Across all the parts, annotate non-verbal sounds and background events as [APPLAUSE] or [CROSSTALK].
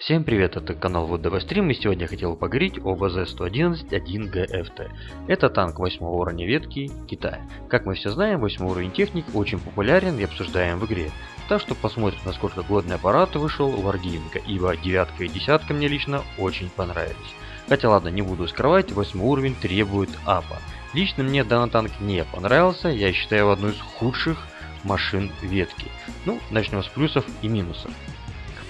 Всем привет, это канал ВДВ Стрим и сегодня я хотел поговорить об АЗ-111-1ГФТ. Это танк 8 уровня ветки Китая. Как мы все знаем, 8 уровень техник очень популярен и обсуждаем в игре. Так что посмотрим, насколько годный аппарат вышел у Wargaming, ибо девятка и десятка мне лично очень понравились. Хотя ладно, не буду скрывать, 8 уровень требует апа. Лично мне данный танк не понравился, я считаю его одной из худших машин ветки. Ну, начнем с плюсов и минусов.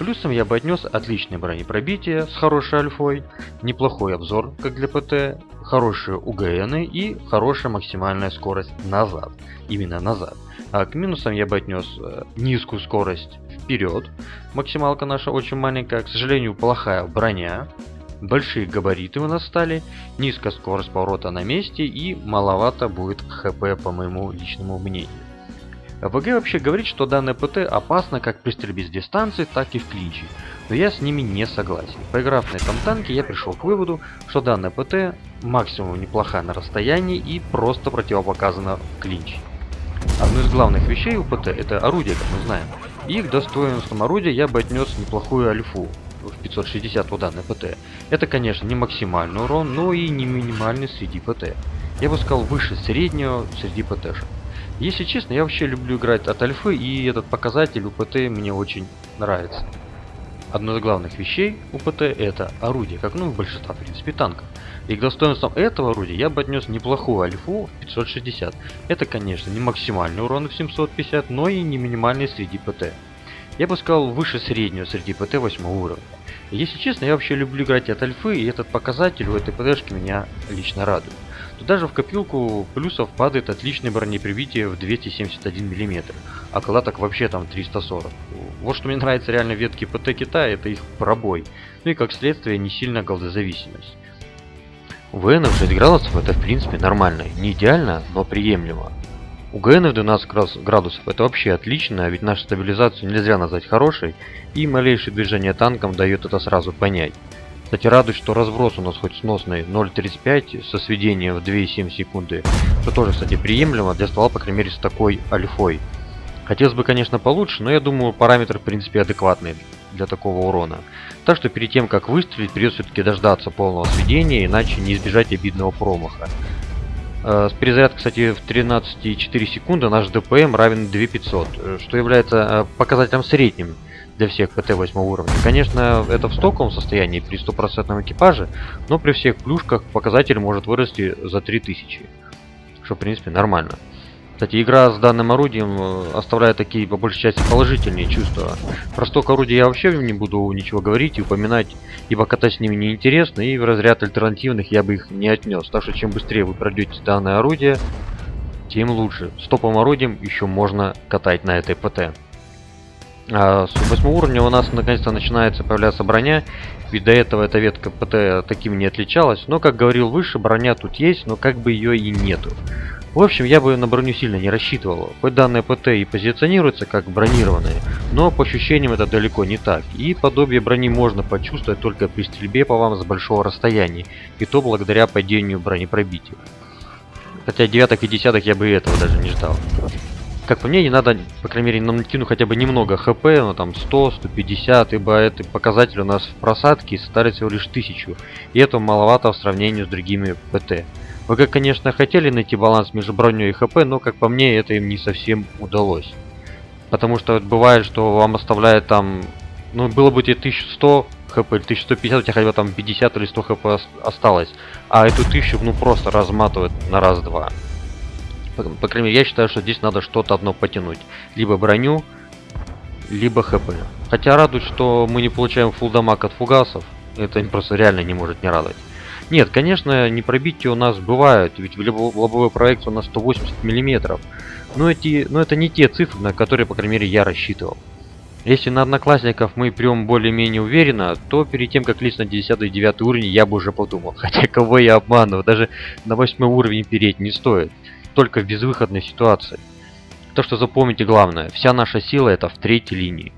Плюсом я бы отнес отличное бронепробитие с хорошей альфой, неплохой обзор, как для ПТ, хорошие УГН и хорошая максимальная скорость назад, именно назад. А к минусам я бы отнес э, низкую скорость вперед, максималка наша очень маленькая, к сожалению плохая броня, большие габариты у нас стали, низкая скорость поворота на месте и маловато будет хп по моему личному мнению. ВГ вообще говорит, что данное ПТ опасно как при стрельбе с дистанции, так и в клинче. Но я с ними не согласен. Поиграв на этом танке, я пришел к выводу, что данное ПТ максимум неплохая на расстоянии и просто противопоказано в клинче. Одно из главных вещей у ПТ это орудие, как мы знаем. И к достоинствам орудия я бы отнес неплохую альфу в 560 у данной ПТ. Это, конечно, не максимальный урон, но и не минимальный среди ПТ. Я бы сказал выше среднего среди ПТшек. Если честно, я вообще люблю играть от альфы, и этот показатель УПТ мне очень нравится. Одно из главных вещей УПТ это орудие, как ну в большинстве в принципе танков. И к достоинствам этого орудия я бы отнес неплохую альфу в 560. Это конечно не максимальный урон в 750, но и не минимальный среди ПТ. Я бы сказал выше среднего среди ПТ 8 уровня. Если честно, я вообще люблю играть от альфы, и этот показатель у этой ПТшки меня лично радует то даже в копилку плюсов падает отличное бронеприбитие в 271 мм, а когда так вообще там 340. Вот что мне нравится реально ветки ПТ Китая, это их пробой, ну и как следствие не сильно голдозависимость. ВН в 6 градусов это в принципе нормально, не идеально, но приемлемо. У ГН в 12 градусов это вообще отлично, ведь нашу стабилизацию нельзя назвать хорошей, и малейшее движение танком дает это сразу понять. Кстати, радует, что разброс у нас хоть сносный 0.35 со сведением в 2,7 секунды, что тоже, кстати, приемлемо для ствола, по крайней мере, с такой альфой. Хотелось бы, конечно, получше, но я думаю, параметр, в принципе, адекватный для такого урона. Так что перед тем, как выстрелить, придется все-таки дождаться полного сведения, иначе не избежать обидного промаха. Э, с перезарядкой, кстати, в 13,4 секунды наш ДПМ равен 2500, э, что является э, показателем средним для всех ПТ 8 уровня. Конечно, это в стоковом состоянии при стопроцентном экипаже, но при всех плюшках показатель может вырасти за 3000, что в принципе нормально. Кстати, игра с данным орудием э, оставляет такие, по большей части, положительные чувства. Про сток орудия я вообще не буду ничего говорить и упоминать, ибо катать с ними неинтересно, и в разряд альтернативных я бы их не отнес. Так что, чем быстрее вы пройдете данное орудие, тем лучше. С топовым орудием еще можно катать на этой ПТ. А с 8 уровня у нас наконец-то начинается появляться броня, ведь до этого эта ветка ПТ таким не отличалась. Но, как говорил выше, броня тут есть, но как бы ее и нету. В общем, я бы на броню сильно не рассчитывал. Хоть данные ПТ и позиционируются как бронированные, но по ощущениям это далеко не так. И подобие брони можно почувствовать только при стрельбе по вам с большого расстояния, и то благодаря падению бронепробития. Хотя девяток и десяток я бы этого даже не ждал как по мне, не надо, по крайней мере, нам накину хотя бы немного хп, ну там 100, 150, ибо это показатель у нас в просадке составляет всего лишь 1000, и это маловато в сравнении с другими ПТ. Вы, как, конечно, хотели найти баланс между броней и хп, но, как по мне, это им не совсем удалось. Потому что бывает, что вам оставляет там, ну, было бы тебе 1100 хп или 1150, у тебя хотя бы там 50 или 100 хп осталось, а эту 1000, ну, просто разматывает на раз-два. По, по крайней мере, я считаю, что здесь надо что-то одно потянуть. Либо броню, либо хп. Хотя радует, что мы не получаем фул дамаг от фугасов. Это просто реально не может не радовать. Нет, конечно, не пробитие у нас бывают, ведь в лобовой проект у нас 180 миллиметров. Но, эти, но это не те цифры, на которые, по крайней мере, я рассчитывал. Если на одноклассников мы прям более-менее уверенно, то перед тем, как лезть на 10 и 9 уровень, я бы уже подумал. [LAUGHS] Хотя кого я обманываю, даже на 8 уровень переть не стоит только в безвыходной ситуации. То, что запомните главное, вся наша сила это в третьей линии,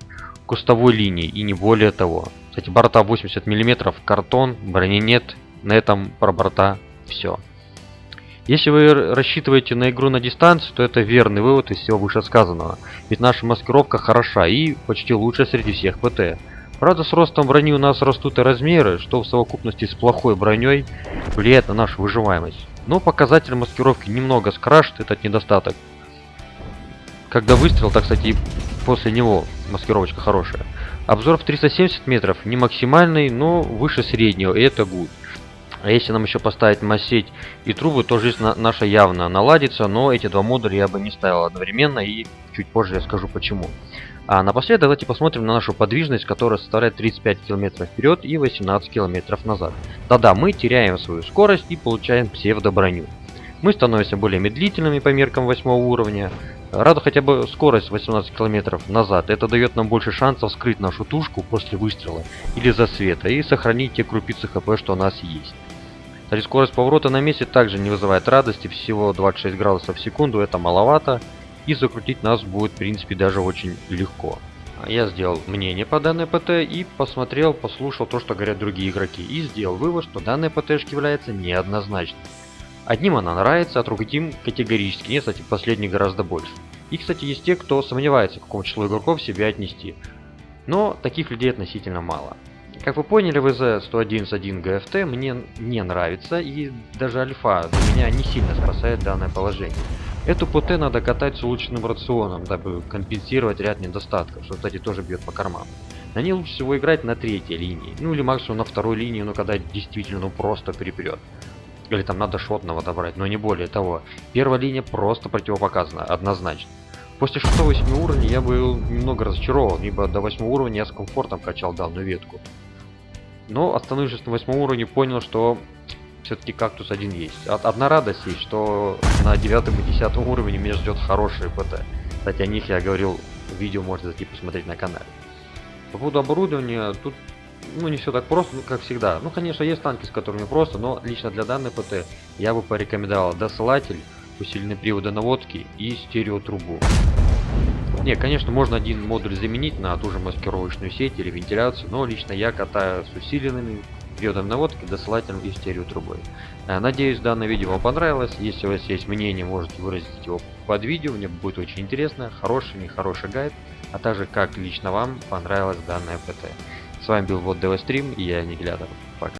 кустовой линии и не более того. Кстати, борта 80 мм, картон, брони нет, на этом про борта все. Если вы рассчитываете на игру на дистанцию, то это верный вывод из всего вышесказанного. Ведь наша маскировка хороша и почти лучшая среди всех ПТ. Правда, с ростом брони у нас растут и размеры, что в совокупности с плохой броней влияет на нашу выживаемость. Но показатель маскировки немного скрашит этот недостаток. Когда выстрел, так кстати, и после него маскировочка хорошая. Обзор в 370 метров не максимальный, но выше среднего, и это good. А если нам еще поставить массеть и трубы, то жизнь на наша явно наладится, но эти два модуля я бы не ставил одновременно, и чуть позже я скажу почему. А напоследок давайте посмотрим на нашу подвижность, которая составляет 35 км вперед и 18 км назад. Да-да, мы теряем свою скорость и получаем псевдоброню. Мы становимся более медлительными по меркам 8 уровня. Рада хотя бы скорость 18 км назад. Это дает нам больше шансов скрыть нашу тушку после выстрела или засвета и сохранить те крупицы хп, что у нас есть. Скорость поворота на месте также не вызывает радости, всего 26 градусов в секунду, это маловато. И закрутить нас будет, в принципе, даже очень легко. Я сделал мнение по данной ПТ и посмотрел, послушал то, что говорят другие игроки. И сделал вывод, что данная ПТшка является неоднозначной. Одним она нравится, а другим категорически нет, кстати, последний гораздо больше. И, кстати, есть те, кто сомневается, к какому числу игроков себя отнести. Но таких людей относительно мало. Как вы поняли, ВЗ-111 ГФТ мне не нравится, и даже альфа для меня не сильно спасает данное положение. Эту ПТ надо катать с улучшенным рационом, дабы компенсировать ряд недостатков, что, кстати, тоже бьет по карману. На ней лучше всего играть на третьей линии, ну или максимум на второй линии, но когда действительно ну просто перепрет. Или там надо шотного добрать, но не более того. Первая линия просто противопоказана, однозначно. После 6-8 уровня я был немного разочарован, ибо до 8 уровня я с комфортом качал данную ветку. Но остановившись на восьмом уровне, понял, что все-таки кактус один есть. Одна радость есть, что на девятом и десятом уровне меня ждет хороший ПТ. Кстати, о них я говорил, видео можете зайти посмотреть на канале. По поводу оборудования, тут ну не все так просто, как всегда. Ну, конечно, есть танки, с которыми просто, но лично для данной ПТ я бы порекомендовал досылатель, усиленные приводы наводки и стереотрубу. Не, конечно, можно один модуль заменить на ту же маскировочную сеть или вентиляцию, но лично я катаю с усиленными приводом наводки, досылателем и стереотрубой. Э, надеюсь, данное видео вам понравилось. Если у вас есть мнение, можете выразить его под видео. Мне будет очень интересно. Хороший, нехороший гайд, а также как лично вам понравилась данная ПТ. С вами был вот ДВ Стрим и я Аннигилятор. Пока.